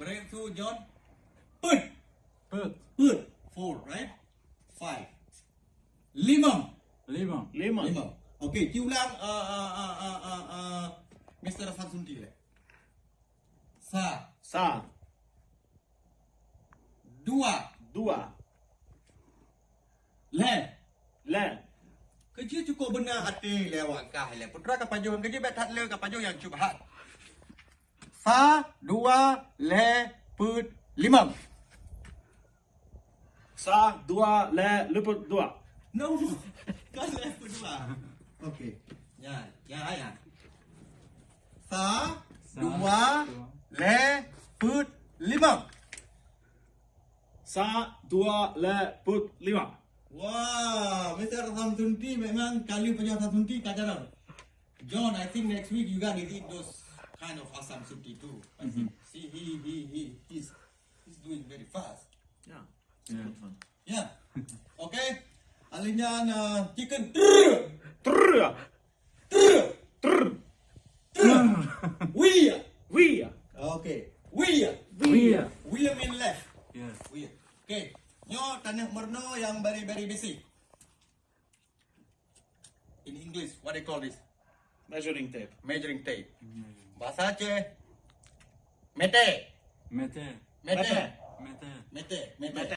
Bring to John. Put. Put. Put. Four, right? Five. Lima. Lima. Lima. Lima. Okay, Q ulang uh, uh, uh, uh, uh, uh, Mr. Fatsunti. Sa. Sa. Dua. Dua. Le. Le. Kerja cukup benar hati lewat kah le. Putra kapaju kerja bet hat le kapaju yang cuba Sa, dua, le, put, lima. Sa. Dua. Le. Luput dua. No, kan le put dua. Okay. Ya, ya, ya. Sa, Sa, dua, dua. le, put, lima. Sa. Dua. Le. Put lima. Wah, Mr. Samsunti memang kali punya Samsunti kajaran. John, I think next week you gotta eat those kind of asam sunti too. I think. See, he, he, he, he's, he's doing very fast. Yeah. Yeah. Good fun. Yeah. Okay. Alinya na chicken. Trrr. Trrr. Okay. Mean left. We. Okay. Nyo tanah merno yang very very basic. In English, what they call this? Measuring tape. Measuring tape. Bahasa Mete. Mete. Mete. Mete. Mete. Mete.